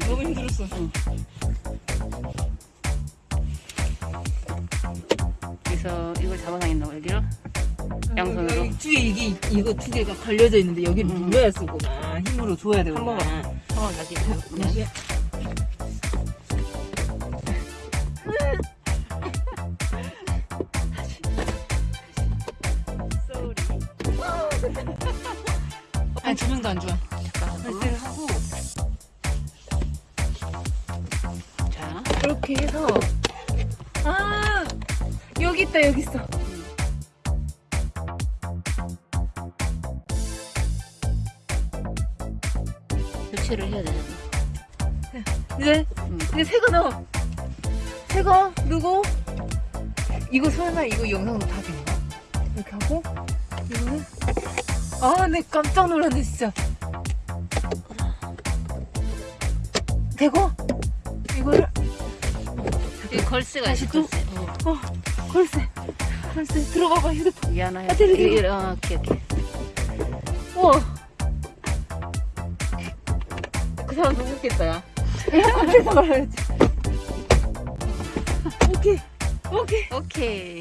너무 힘들었어. 그래서 이걸 잡아당긴다고 여기로 양손으로? 여기 두 개, 이게, 이거 두 개가 걸려져 있는데 여기를 음. 눌러야 쓰구나. 힘으로 줘야 되구나. 한 번만. 한번 다시 네. 아니, 두 명도 안 좋아. 이렇게 해서, 아! 여기 있다, 여기 있어. 교체를 해야 되잖아 이제, 응. 이제 새거 넣어. 새거 넣고, 이거 설마 이거 영상으로 다 되나? 이렇게 하고, 이거는, 아, 내 깜짝 놀랐네, 진짜. 되고, 여기 걸스가 다시 있어 또? 걸스 어. 어, 걸쇠. 걸쇠. 들어가봐, 휴대폰. 미안해 아. 이게 어, 오케이 오케이 우와. 그 사람 웃겠다, 야. 에어컨에서 말해야지. 오케이. 오케이. 오케이